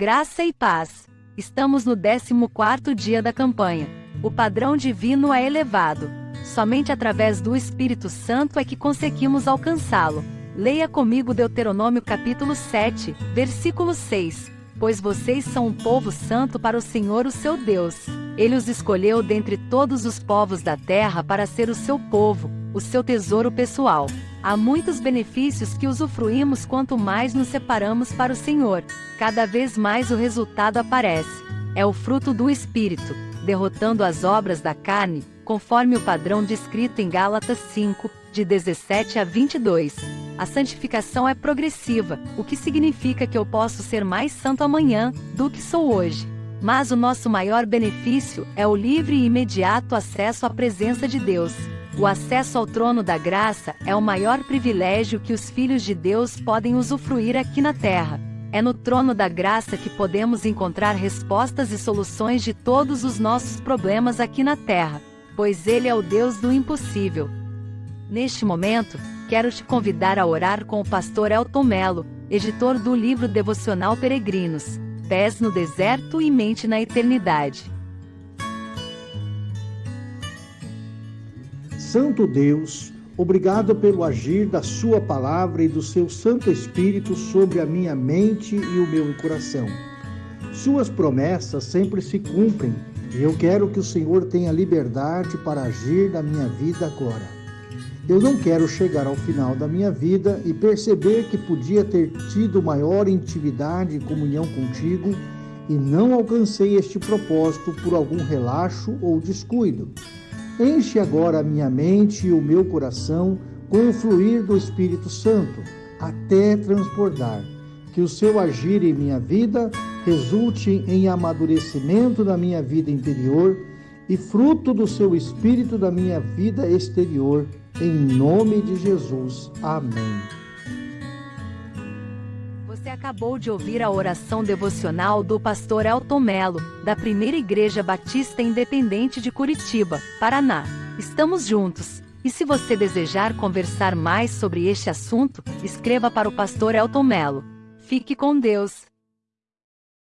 Graça e paz. Estamos no 14º dia da campanha. O padrão divino é elevado. Somente através do Espírito Santo é que conseguimos alcançá-lo. Leia comigo Deuteronômio capítulo 7, versículo 6. Pois vocês são um povo santo para o Senhor o seu Deus. Ele os escolheu dentre todos os povos da terra para ser o seu povo, o seu tesouro pessoal. Há muitos benefícios que usufruímos quanto mais nos separamos para o Senhor. Cada vez mais o resultado aparece. É o fruto do Espírito, derrotando as obras da carne, conforme o padrão descrito em Gálatas 5, de 17 a 22. A santificação é progressiva, o que significa que eu posso ser mais santo amanhã do que sou hoje. Mas o nosso maior benefício é o livre e imediato acesso à presença de Deus. O acesso ao trono da graça é o maior privilégio que os filhos de Deus podem usufruir aqui na terra. É no trono da graça que podemos encontrar respostas e soluções de todos os nossos problemas aqui na terra, pois Ele é o Deus do impossível. Neste momento, quero te convidar a orar com o pastor Elton Melo, editor do livro devocional Peregrinos, Pés no Deserto e Mente na Eternidade. Santo Deus, obrigado pelo agir da Sua palavra e do seu Santo Espírito sobre a minha mente e o meu coração. Suas promessas sempre se cumprem e eu quero que o Senhor tenha liberdade para agir na minha vida agora. Eu não quero chegar ao final da minha vida e perceber que podia ter tido maior intimidade e comunhão contigo e não alcancei este propósito por algum relaxo ou descuido. Enche agora a minha mente e o meu coração com o fluir do Espírito Santo, até transbordar. Que o seu agir em minha vida resulte em amadurecimento da minha vida interior e fruto do seu Espírito da minha vida exterior. Em nome de Jesus. Amém. Você acabou de ouvir a oração devocional do pastor Elton Melo, da Primeira Igreja Batista Independente de Curitiba, Paraná. Estamos juntos. E se você desejar conversar mais sobre este assunto, escreva para o pastor Elton Melo. Fique com Deus.